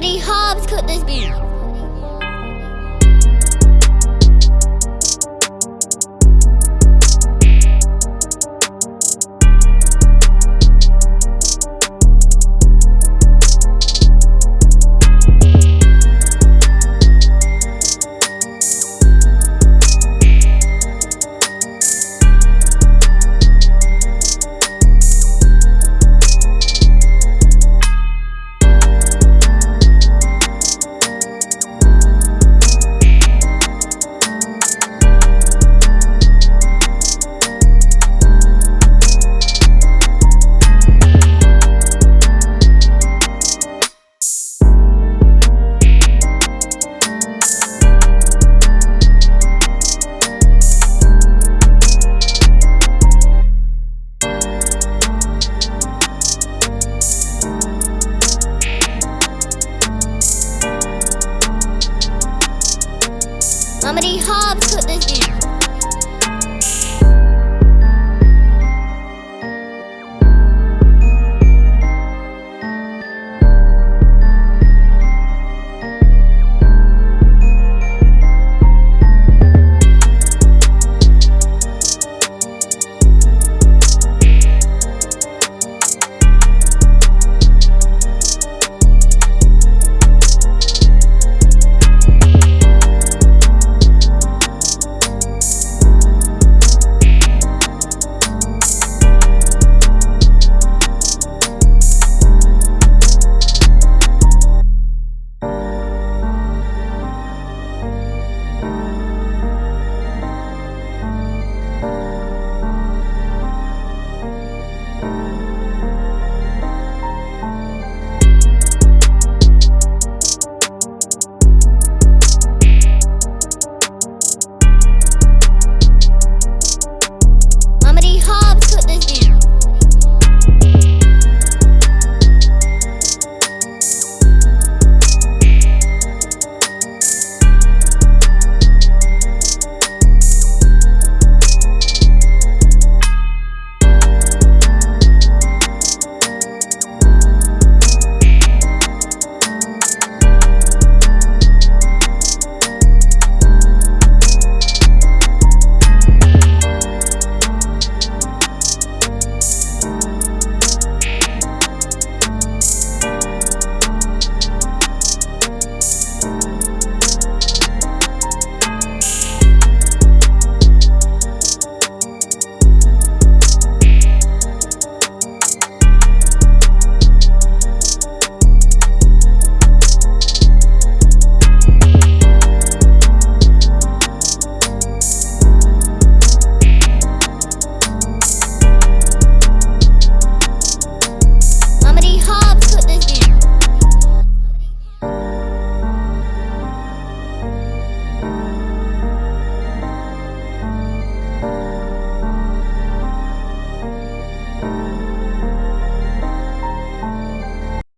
D Hobbs cooked this beat. D Hobbs cooked this.